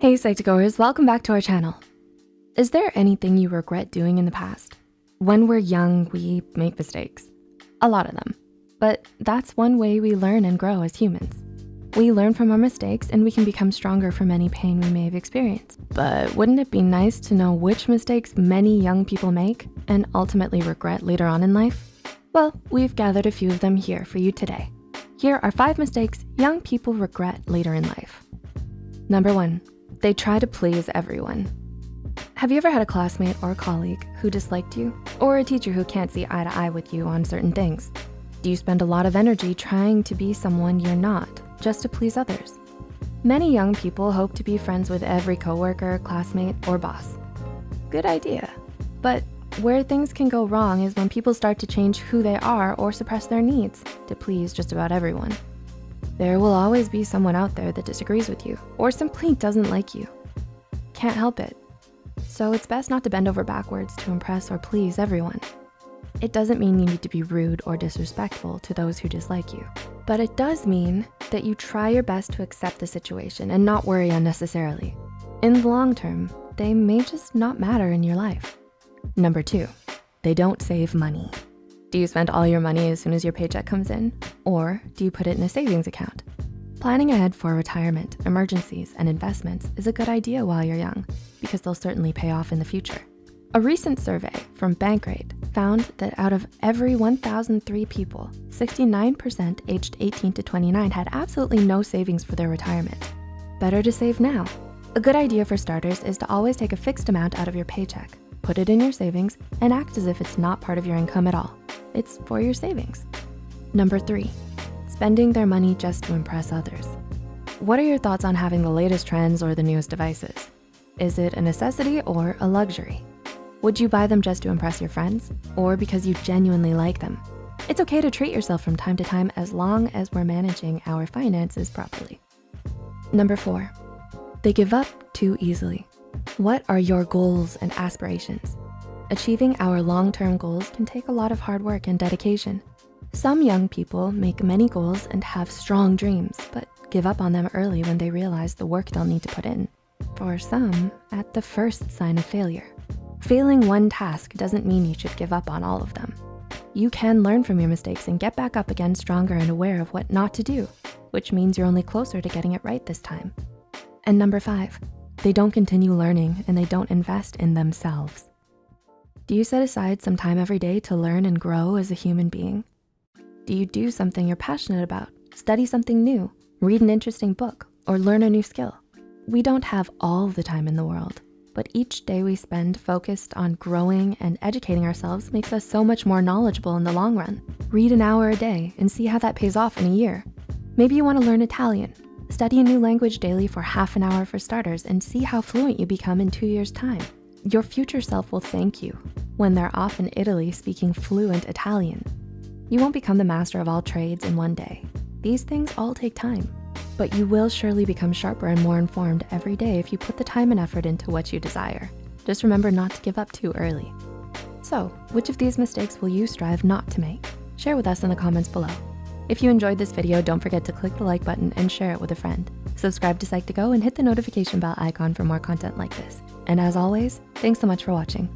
Hey Psych2Goers, welcome back to our channel. Is there anything you regret doing in the past? When we're young, we make mistakes, a lot of them. But that's one way we learn and grow as humans. We learn from our mistakes and we can become stronger from any pain we may have experienced. But wouldn't it be nice to know which mistakes many young people make and ultimately regret later on in life? Well, we've gathered a few of them here for you today. Here are five mistakes young people regret later in life. Number one, they try to please everyone. Have you ever had a classmate or a colleague who disliked you? Or a teacher who can't see eye to eye with you on certain things? Do you spend a lot of energy trying to be someone you're not, just to please others? Many young people hope to be friends with every coworker, classmate, or boss. Good idea. But where things can go wrong is when people start to change who they are or suppress their needs to please just about everyone. There will always be someone out there that disagrees with you or simply doesn't like you. Can't help it. So it's best not to bend over backwards to impress or please everyone. It doesn't mean you need to be rude or disrespectful to those who dislike you, but it does mean that you try your best to accept the situation and not worry unnecessarily. In the long term, they may just not matter in your life. Number two, they don't save money. Do you spend all your money as soon as your paycheck comes in? Or do you put it in a savings account? Planning ahead for retirement, emergencies, and investments is a good idea while you're young because they'll certainly pay off in the future. A recent survey from Bankrate found that out of every 1,003 people, 69% aged 18 to 29 had absolutely no savings for their retirement. Better to save now. A good idea for starters is to always take a fixed amount out of your paycheck, put it in your savings, and act as if it's not part of your income at all it's for your savings. Number three, spending their money just to impress others. What are your thoughts on having the latest trends or the newest devices? Is it a necessity or a luxury? Would you buy them just to impress your friends or because you genuinely like them? It's okay to treat yourself from time to time as long as we're managing our finances properly. Number four, they give up too easily. What are your goals and aspirations? Achieving our long-term goals can take a lot of hard work and dedication. Some young people make many goals and have strong dreams, but give up on them early when they realize the work they'll need to put in. For some, at the first sign of failure. Failing one task doesn't mean you should give up on all of them. You can learn from your mistakes and get back up again stronger and aware of what not to do, which means you're only closer to getting it right this time. And number five, they don't continue learning and they don't invest in themselves. Do you set aside some time every day to learn and grow as a human being? Do you do something you're passionate about, study something new, read an interesting book, or learn a new skill? We don't have all the time in the world, but each day we spend focused on growing and educating ourselves makes us so much more knowledgeable in the long run. Read an hour a day and see how that pays off in a year. Maybe you wanna learn Italian. Study a new language daily for half an hour for starters and see how fluent you become in two years time. Your future self will thank you when they're off in Italy speaking fluent Italian. You won't become the master of all trades in one day. These things all take time, but you will surely become sharper and more informed every day if you put the time and effort into what you desire. Just remember not to give up too early. So which of these mistakes will you strive not to make? Share with us in the comments below. If you enjoyed this video, don't forget to click the like button and share it with a friend. Subscribe to Psych2Go and hit the notification bell icon for more content like this. And as always, thanks so much for watching.